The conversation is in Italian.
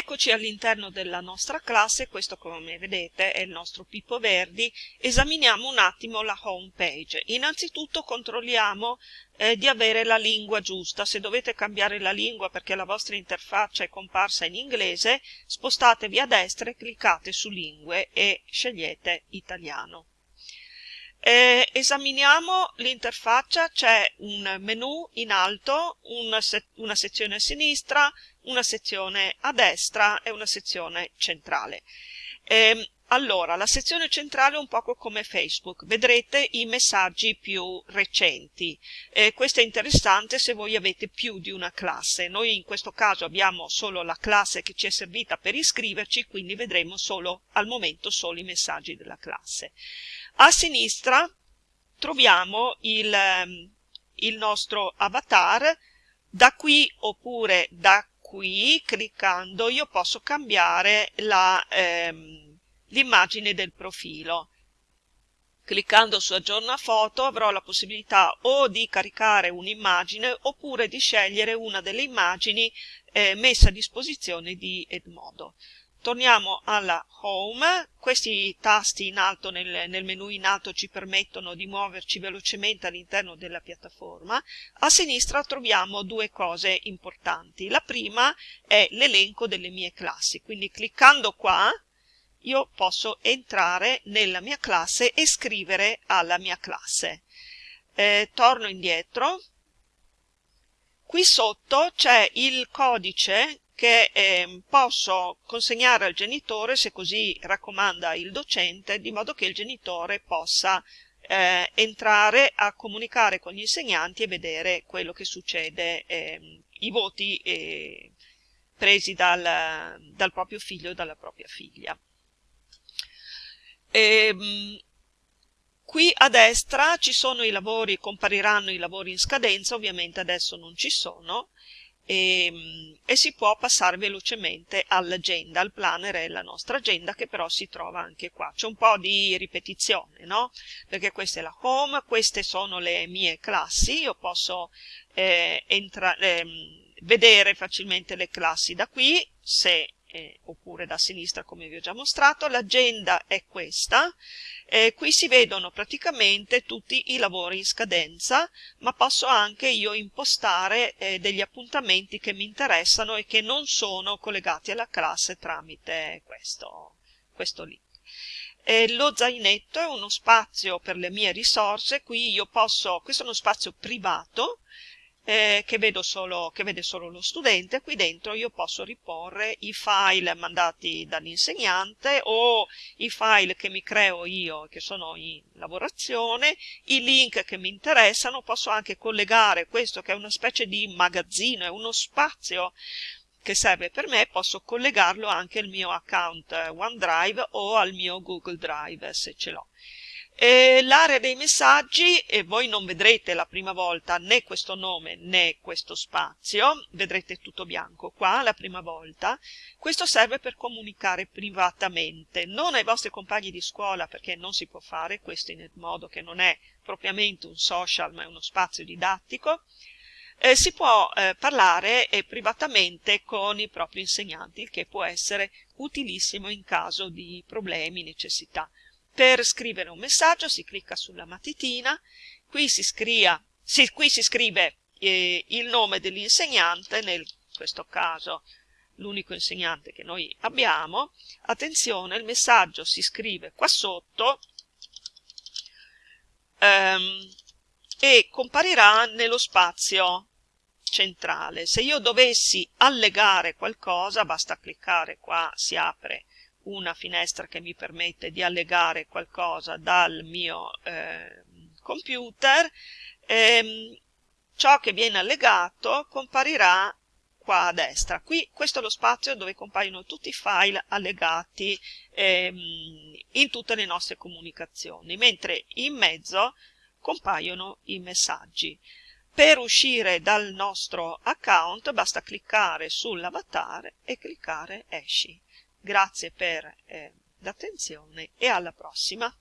Eccoci all'interno della nostra classe, questo come vedete è il nostro Pippo Verdi, esaminiamo un attimo la home page. Innanzitutto controlliamo eh, di avere la lingua giusta, se dovete cambiare la lingua perché la vostra interfaccia è comparsa in inglese, spostatevi a destra e cliccate su lingue e scegliete italiano. Eh, esaminiamo l'interfaccia, c'è un menu in alto, una, se una, sezione a sinistra, una sezione a destra e una sezione centrale. Eh, allora, la sezione centrale è un poco come Facebook, vedrete i messaggi più recenti. Eh, questo è interessante se voi avete più di una classe. Noi in questo caso abbiamo solo la classe che ci è servita per iscriverci, quindi vedremo solo al momento solo i messaggi della classe. A sinistra troviamo il, ehm, il nostro avatar, da qui oppure da qui, cliccando, io posso cambiare ehm, l'immagine del profilo. Cliccando su aggiorna foto avrò la possibilità o di caricare un'immagine oppure di scegliere una delle immagini eh, messe a disposizione di Edmodo. Torniamo alla Home, questi tasti in alto nel, nel, menu in alto ci permettono di muoverci velocemente all'interno della piattaforma. A sinistra troviamo due cose importanti. La prima è l'elenco delle mie classi, quindi cliccando qua io posso entrare nella mia classe e scrivere alla mia classe. Eh, torno indietro. Qui sotto c'è il codice che eh, posso consegnare al genitore se così raccomanda il docente, di modo che il genitore possa eh, entrare a comunicare con gli insegnanti e vedere quello che succede, eh, i voti eh, presi dal, dal, proprio figlio o dalla propria figlia. E, ehm, qui a destra ci sono i lavori, compariranno i lavori in scadenza, ovviamente adesso non ci sono, e, ehm, e si può passare velocemente all'agenda, al planner e alla nostra agenda che però si trova anche qua. C'è un po' di ripetizione, no? Perché questa è la home, queste sono le mie classi, io posso eh, eh, vedere facilmente le classi da qui, se eh, oppure da sinistra come vi ho già mostrato, l'agenda è questa, eh, qui si vedono praticamente tutti i lavori in scadenza, ma posso anche io impostare eh, degli appuntamenti che mi interessano e che non sono collegati alla classe tramite questo, questo link. Eh, lo zainetto è uno spazio per le mie risorse, qui io posso, questo è uno spazio privato, eh, che, solo, che, vede solo lo studente, qui dentro io posso riporre i file mandati dall'insegnante o i file che mi creo io che sono in lavorazione, i link che mi interessano, posso anche collegare questo che è una specie di magazzino, è uno spazio che serve per me, posso collegarlo anche al mio account OneDrive o al mio Google Drive se ce l'ho. L'area dei messaggi, e voi non vedrete la prima volta né questo nome né questo spazio, vedrete tutto bianco qua la prima volta, questo serve per comunicare privatamente, non ai vostri compagni di scuola perché non si può fare questo in modo che non è propriamente un social ma è uno spazio didattico, eh, si può eh, parlare eh, privatamente con i propri insegnanti, che può essere utilissimo in caso di problemi, necessità. Per scrivere un messaggio si clicca sulla matitina, qui si, scria, si, qui si scrive eh, il nome dell'insegnante, nel questo caso l'unico insegnante che noi abbiamo. Attenzione, il messaggio si scrive qua sotto ehm, e comparirà nello spazio centrale. Se io dovessi allegare qualcosa, basta cliccare qua, si apre una finestra che mi permette di allegare qualcosa dal mio eh, computer, ehm, ciò che viene allegato comparirà qua a destra. Qui questo è lo spazio dove compaiono tutti i file allegati ehm, in tutte le nostre comunicazioni, mentre in mezzo compaiono i messaggi. Per uscire dal nostro account basta cliccare sull'avatar e cliccare esci. Grazie per eh, l'attenzione e alla prossima.